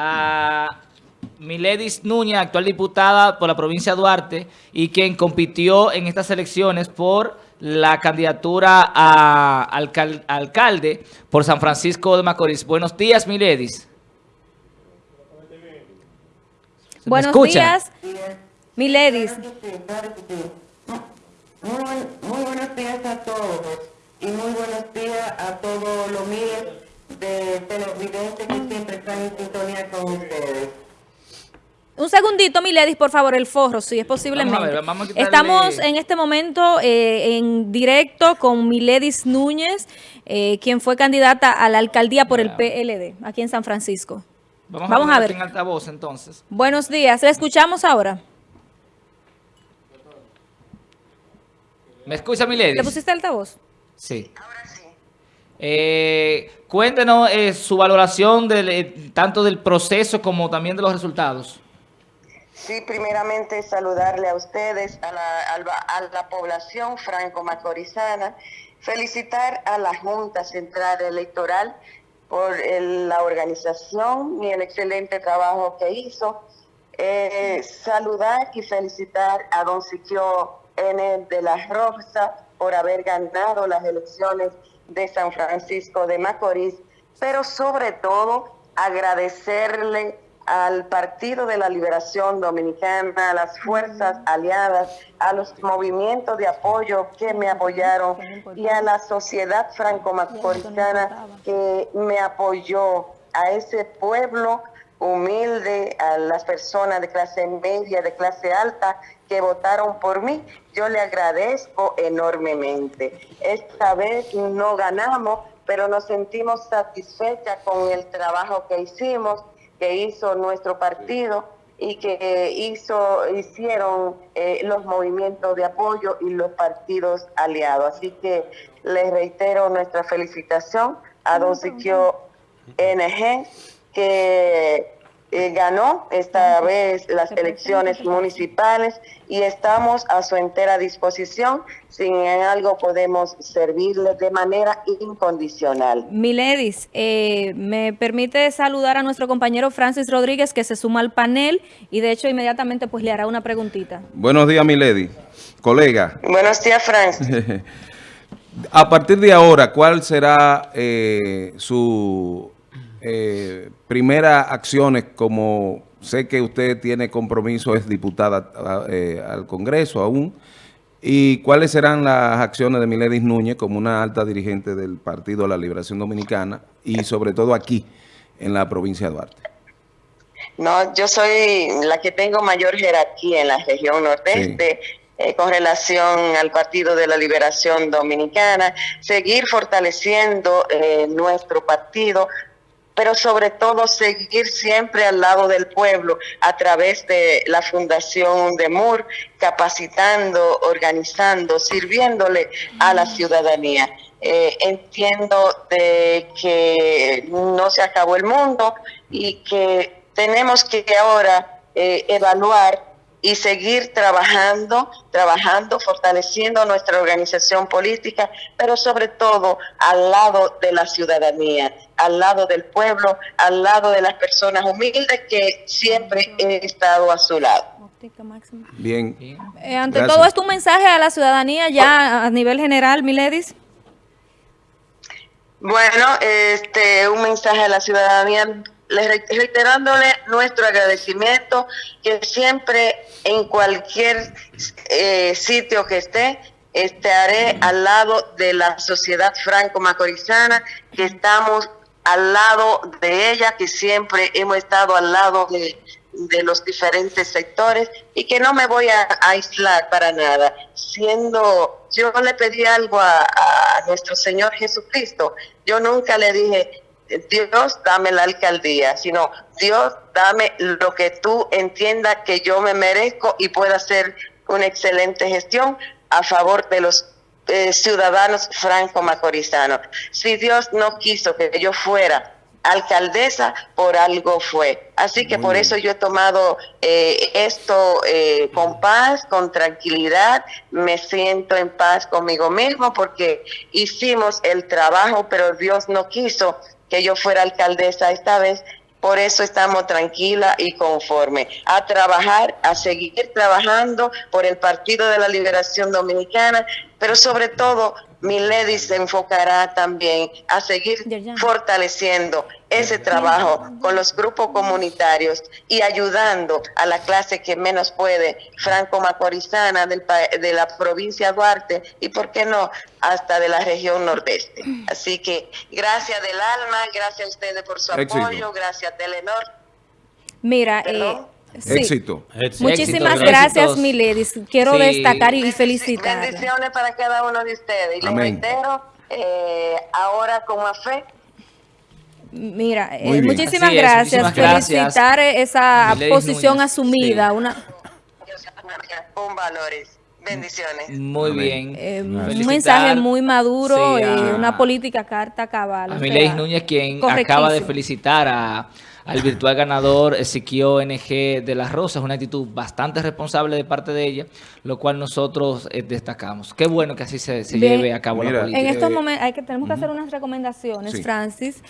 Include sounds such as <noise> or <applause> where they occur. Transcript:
a Miledis Núñez, actual diputada por la provincia de Duarte y quien compitió en estas elecciones por la candidatura a alcalde por San Francisco de Macorís. Buenos días, Miledis. Buenos días, Miledis. Muy, muy buenos días a todos y muy buenos días a todos los miles de televidentes que siempre están en sintonía con ustedes. Un segundito, Miledis, por favor, el forro, si es posible. Estamos en este momento eh, en directo con Miledis Núñez, eh, quien fue candidata a la alcaldía por el PLD, aquí en San Francisco. Vamos, a ver. En altavoz, entonces. Buenos días, ¿le escuchamos ahora? ¿Me escucha, Miledis? ¿Le pusiste altavoz? Sí. Ahora sí. Eh, cuéntenos su valoración del, tanto del proceso como también de los resultados. Sí, primeramente saludarle a ustedes, a la, población franco-macorizana, felicitar a la Junta Central Electoral por la organización y el excelente trabajo que hizo. Eh, saludar y felicitar a don Siquio N. de la Rosa por haber ganado las elecciones de San Francisco de Macorís, pero sobre todo agradecerle al Partido de la Liberación Dominicana, a las fuerzas aliadas, a los movimientos de apoyo que me apoyaron y a la sociedad franco-macorizana que me apoyó, a ese pueblo humilde, a las personas de clase media, de clase alta que votaron por mí. Yo le agradezco enormemente. Esta vez no ganamos, pero nos sentimos satisfechas con el trabajo que hicimos que hizo nuestro partido y que hizo, hicieron eh, los movimientos de apoyo y los partidos aliados. Así que les reitero nuestra felicitación a Don Siquio NG, que eh, ganó esta vez las elecciones municipales y estamos a su entera disposición. Si en algo podemos servirle de manera incondicional. Miledis, eh, me permite saludar a nuestro compañero Francis Rodríguez que se suma al panel y de hecho inmediatamente pues le hará una preguntita. Buenos días, Milady. Colega. Buenos días, Francis. <laughs> a partir de ahora, ¿cuál será eh, su eh, primeras acciones como sé que usted tiene compromiso, es diputada eh, al Congreso aún, y cuáles serán las acciones de Miledis Núñez como una alta dirigente del Partido de la Liberación Dominicana y sobre todo aquí en la provincia de Duarte. No, yo soy la que tengo mayor jerarquía en la región nordeste. Eh, con relación al Partido de la Liberación Dominicana, seguir fortaleciendo eh, nuestro partido, pero sobre todo seguir siempre al lado del pueblo a través de la Fundación de MUR, capacitando, organizando, sirviéndole a la ciudadanía. Eh, entiendo de que no se acabó el mundo y que tenemos que ahora eh, evaluar y seguir trabajando, trabajando, fortaleciendo nuestra organización política, pero sobre todo al lado de la ciudadanía, al lado del pueblo, al lado de las personas humildes que siempre he estado a su lado. Bien. Eh, ante todo esto, un mensaje a la ciudadanía ya a nivel general, Miledis. Bueno, este, un mensaje a la ciudadanía reiterándole nuestro agradecimiento, que siempre en cualquier eh, sitio que esté, estaré al lado de la sociedad franco-macorizana, que estamos al lado de ella, que siempre hemos estado al lado de, los diferentes sectores y que no me voy a, aislar para nada. Siendo, yo le pedí algo a, a nuestro Señor Jesucristo, yo nunca le dije, Dios dame la alcaldía, sino Dios dame lo que tú entiendas que yo me merezco y pueda hacer una excelente gestión a favor de los eh, ciudadanos franco-macorizanos. Si Dios no quiso que yo fuera alcaldesa, por algo fue. Así que por eso yo he tomado eh, esto eh, con paz, con tranquilidad, me siento en paz conmigo mismo porque hicimos el trabajo, pero Dios no quiso que yo fuera alcaldesa esta vez por eso estamos tranquilas y conformes a trabajar, a seguir trabajando por el Partido de la Liberación Dominicana, pero sobre todo Milady se enfocará también a seguir fortaleciendo ese trabajo con los grupos comunitarios y ayudando a la clase que menos puede, franco-macorizana de la provincia de Duarte y, por qué no, hasta de la región nordeste. Así que gracias del alma, gracias a ustedes por su apoyo, gracias Telenor. Mira, eh, Éxito. Muchísimas gracias, Miledis. Quiero destacar y felicitar. Bendiciones para cada uno de ustedes. Y les reitero, eh, ahora con más fe, Mira, eh, muchísimas gracias. Felicitar esa posición asumida. Una... Con valores. Bendiciones. Muy bien. Eh, un mensaje muy maduro, y una política carta cabal. A Miledis Núñez, quien acaba de felicitar a al virtual ganador Ezequiel NG de las Rosas. Una actitud bastante responsable de parte de ella, lo cual nosotros eh, destacamos. Qué bueno que así se, lleve a cabo la política. En estos momentos hay que, tenemos que hacer unas recomendaciones, Francis.